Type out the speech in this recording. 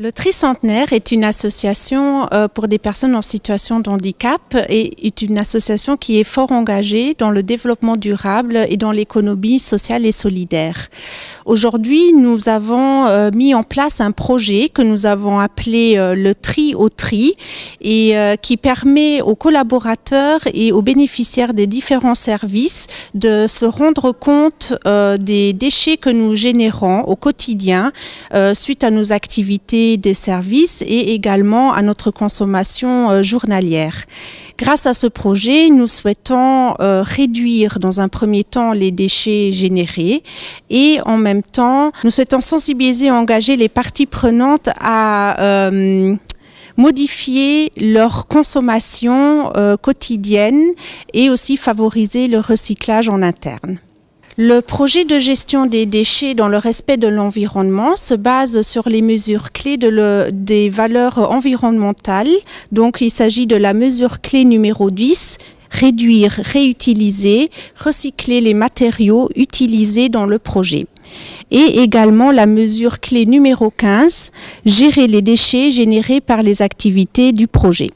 Le Tricentenaire est une association euh, pour des personnes en situation de handicap et est une association qui est fort engagée dans le développement durable et dans l'économie sociale et solidaire. Aujourd'hui, nous avons euh, mis en place un projet que nous avons appelé euh, le tri au tri et qui permet aux collaborateurs et aux bénéficiaires des différents services de se rendre compte des déchets que nous générons au quotidien suite à nos activités des services et également à notre consommation euh, journalière. Grâce à ce projet, nous souhaitons euh, réduire dans un premier temps les déchets générés et en même temps, nous souhaitons sensibiliser et engager les parties prenantes à euh, modifier leur consommation quotidienne et aussi favoriser le recyclage en interne. Le projet de gestion des déchets dans le respect de l'environnement se base sur les mesures clés de des valeurs environnementales. Donc il s'agit de la mesure clé numéro 10, réduire, réutiliser, recycler les matériaux utilisés dans le projet. Et également la mesure clé numéro 15, gérer les déchets générés par les activités du projet.